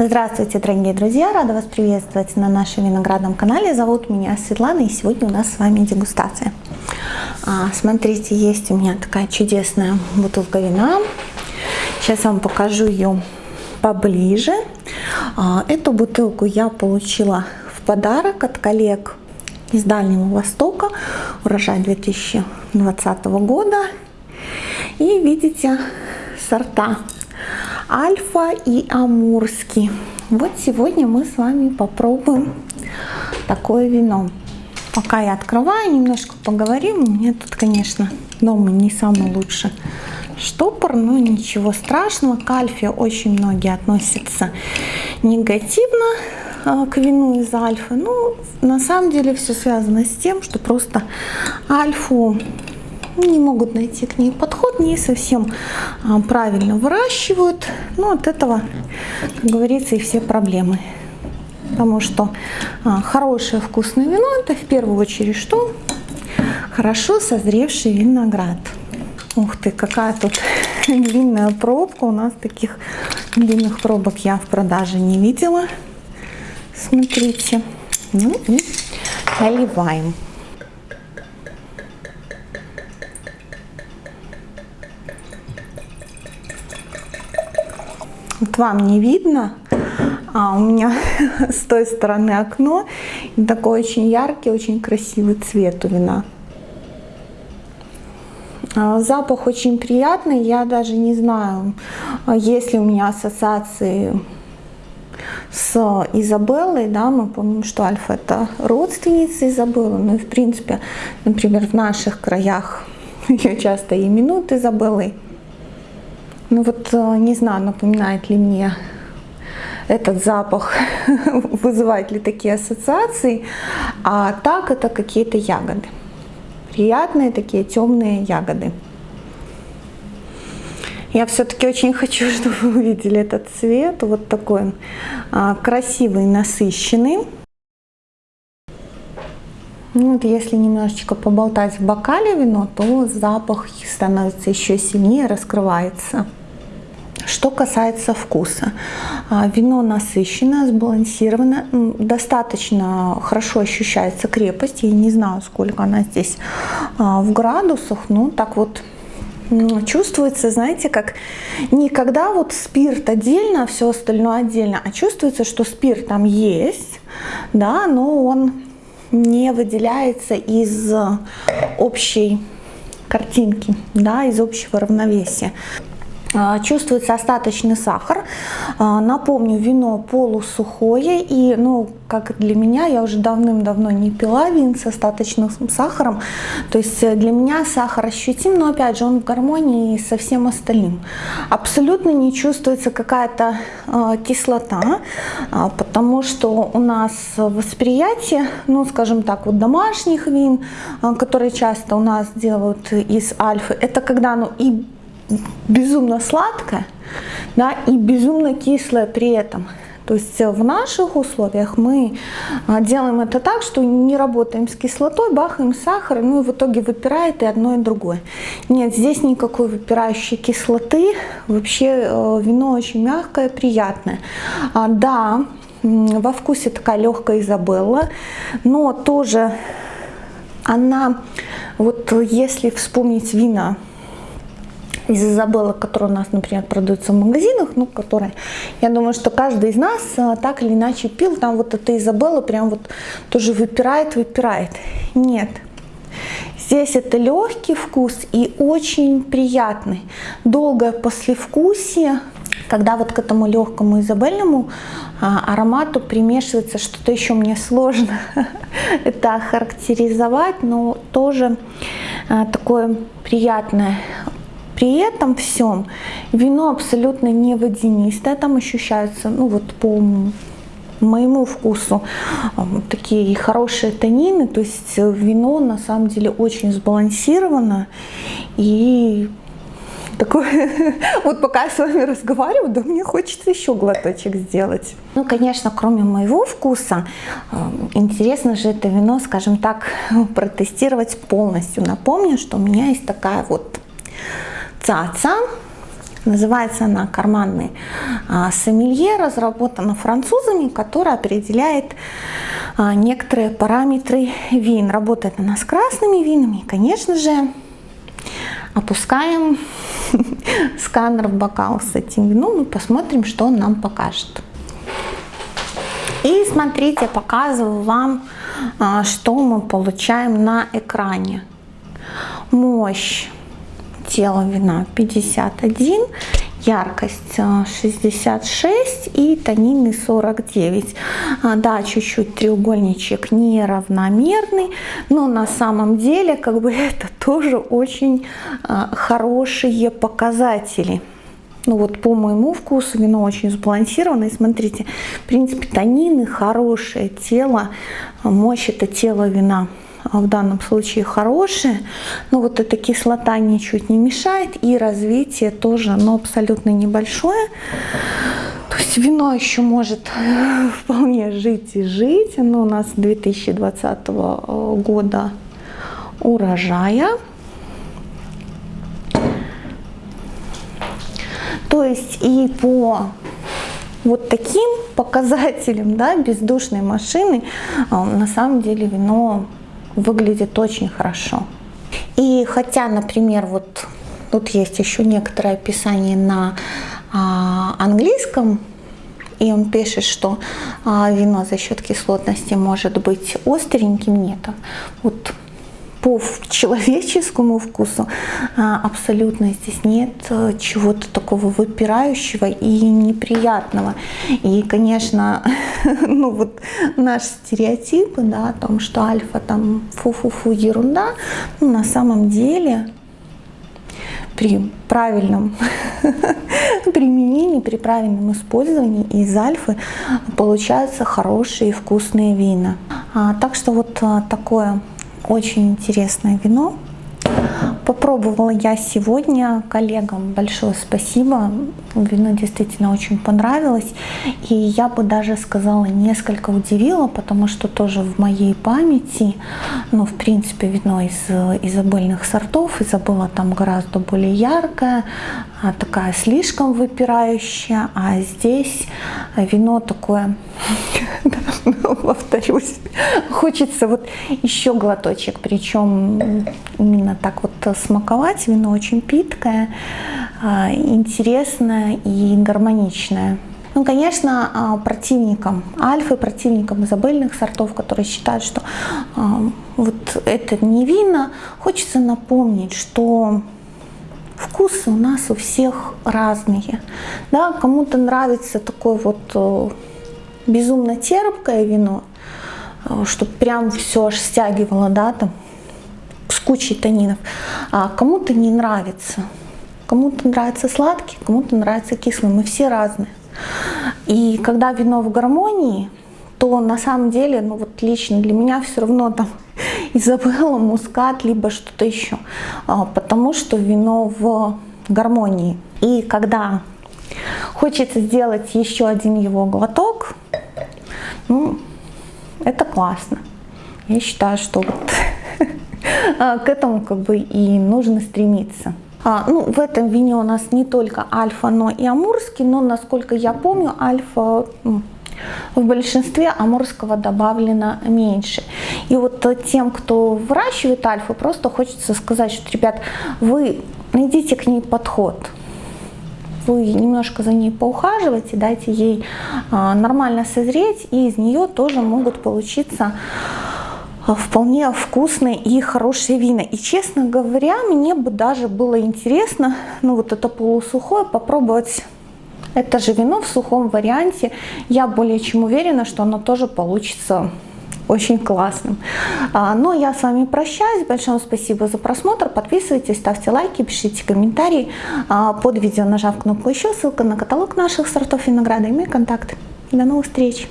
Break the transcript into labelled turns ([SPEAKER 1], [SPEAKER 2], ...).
[SPEAKER 1] Здравствуйте, дорогие друзья! Рада вас приветствовать на нашем виноградном канале. Зовут меня Светлана, и сегодня у нас с вами дегустация. А, смотрите, есть у меня такая чудесная бутылка вина. Сейчас вам покажу ее поближе. А, эту бутылку я получила в подарок от коллег из Дальнего Востока. Урожай 2020 года. И видите сорта Альфа и Амурский. Вот сегодня мы с вами попробуем такое вино. Пока я открываю, немножко поговорим. У меня тут, конечно, дома не самый лучший штопор, но ничего страшного. К альфе очень многие относятся негативно а, к вину из альфы. Ну, на самом деле все связано с тем, что просто альфу не могут найти к ней подход, не совсем а, правильно выращивают. Ну, от этого, как говорится, и все проблемы. Потому что а, хорошее вкусное вино это в первую очередь что? Хорошо созревший виноград. Ух ты, какая тут длинная пробка. У нас таких длинных пробок я в продаже не видела. Смотрите. Ну и наливаем. Вам не видно, а у меня с той стороны окно, и такой очень яркий, очень красивый цвет у вина. А, запах очень приятный, я даже не знаю, есть ли у меня ассоциации с Изабеллой, да, мы помним, что Альфа это родственница Изабеллы, ну и в принципе, например, в наших краях ее часто именуют Изабеллой. Ну вот э, не знаю, напоминает ли мне этот запах, вызывает ли такие ассоциации, а так это какие-то ягоды. Приятные такие темные ягоды. Я все-таки очень хочу, чтобы вы увидели этот цвет, вот такой он а, красивый, насыщенный. Ну, вот если немножечко поболтать в бокале вино, то запах становится еще сильнее, раскрывается. Что касается вкуса, а, вино насыщенное, сбалансированное, достаточно хорошо ощущается крепость. Я не знаю, сколько она здесь а, в градусах, но так вот чувствуется, знаете, как никогда вот спирт отдельно, все остальное отдельно, а чувствуется, что спирт там есть, да, но он не выделяется из общей картинки, да, из общего равновесия. А, чувствуется остаточный сахар. А, напомню, вино полусухое. И, ну, как для меня, я уже давным-давно не пила вин с остаточным сахаром. То есть э, для меня сахар ощутим, но опять же он в гармонии со всем остальным. Абсолютно не чувствуется какая-то э, кислота, э, потому что у нас восприятие, ну, скажем так, вот домашних вин, э, которые часто у нас делают из альфы, это когда ну и безумно сладкое, да, и безумно кислое при этом. То есть в наших условиях мы а, делаем это так, что не работаем с кислотой, бахаем сахар, ну и в итоге выпирает и одно, и другое. Нет, здесь никакой выпирающей кислоты, вообще э, вино очень мягкое, приятное. А, да, во вкусе такая легкая Изабелла, но тоже она, вот если вспомнить вина из Изабелла, которые у нас, например, продаются в магазинах, ну, которые, я думаю, что каждый из нас а, так или иначе пил, там вот эта Изабелла прям вот тоже выпирает, выпирает. Нет. Здесь это легкий вкус и очень приятный. Долгое послевкусие, когда вот к этому легкому изабельному а, аромату примешивается что-то еще мне сложно это характеризовать, но тоже а, такое приятное при этом всем вино абсолютно не водянистое, там ощущаются, ну вот по моему вкусу такие хорошие танины, то есть вино на самом деле очень сбалансировано и такое, вот пока я с вами разговариваю, да мне хочется еще глоточек сделать. Ну, конечно, кроме моего вкуса, интересно же это вино, скажем так, протестировать полностью. Напомню, что у меня есть такая вот цаца Называется она «Карманный а, сомелье», разработана французами, которая определяет а, некоторые параметры вин. Работает она с красными винами. Конечно же, опускаем сканер в бокал с этим вином и посмотрим, что он нам покажет. И смотрите, показываю вам, а, что мы получаем на экране. Мощь тела вина 51, яркость 66 и тонины 49. А, да, чуть-чуть треугольничек неравномерный, но на самом деле как бы это тоже очень а, хорошие показатели. Ну вот по моему вкусу вино очень сбалансированное. Смотрите, в принципе, тонины хорошее, тело, мощь это тело вина в данном случае хорошее, но вот эта кислота ничуть не мешает и развитие тоже, но абсолютно небольшое. То есть вино еще может вполне жить и жить. Оно у нас 2020 года урожая. То есть и по вот таким показателям да, бездушной машины а, на самом деле вино выглядит очень хорошо. И хотя, например, вот тут есть еще некоторое описание на а, английском, и он пишет, что а, вино за счет кислотности может быть остреньким, нет. Вот по человеческому вкусу а, абсолютно здесь нет э, чего-то такого выпирающего и неприятного. И, конечно, ну вот наш стереотип, да, о том, что альфа там фу-фу-фу ерунда, ну, на самом деле при правильном применении, при правильном использовании из альфы получаются хорошие вкусные вина. А, так что вот а, такое очень интересное вино. Попробовала я сегодня, коллегам. Большое спасибо, вино действительно очень понравилось, и я бы даже сказала несколько удивила, потому что тоже в моей памяти, ну в принципе вино из изобильных сортов, Изабелла там гораздо более яркое, а такая слишком выпирающая, а здесь вино такое, повторюсь, хочется вот еще глоточек, причем именно так вот смаковать. Вино очень питкое, а, интересное и гармоничное. Ну, конечно, а, противникам альфы, противникам изобильных сортов, которые считают, что а, вот это не вина, хочется напомнить, что вкусы у нас у всех разные. Да, кому-то нравится такое вот э, безумно терпкое вино, э, чтобы прям все аж стягивало, да, там, с кучей тонинов. А кому-то не нравится. Кому-то нравится сладкий, кому-то нравится кислый. Мы все разные. И когда вино в гармонии, то на самом деле, ну вот лично для меня все равно там Изабелла, мускат, либо что-то еще. А, потому что вино в гармонии. И когда хочется сделать еще один его глоток, ну, это классно. Я считаю, что вот а, к этому как бы и нужно стремиться. А, ну, в этом вине у нас не только альфа, но и амурский, но, насколько я помню, альфа в большинстве амурского добавлено меньше. И вот тем, кто выращивает альфу, просто хочется сказать, что, ребят, вы найдите к ней подход. Вы немножко за ней поухаживайте, дайте ей а, нормально созреть, и из нее тоже могут получиться вполне вкусные и хорошие вина. И, честно говоря, мне бы даже было интересно, ну вот это полусухое, попробовать это же вино в сухом варианте. Я более чем уверена, что оно тоже получится очень классным. А, но я с вами прощаюсь. Большое спасибо за просмотр. Подписывайтесь, ставьте лайки, пишите комментарии. А, под видео нажав кнопку еще, ссылка на каталог наших сортов винограда и мои контакты. До новых встреч!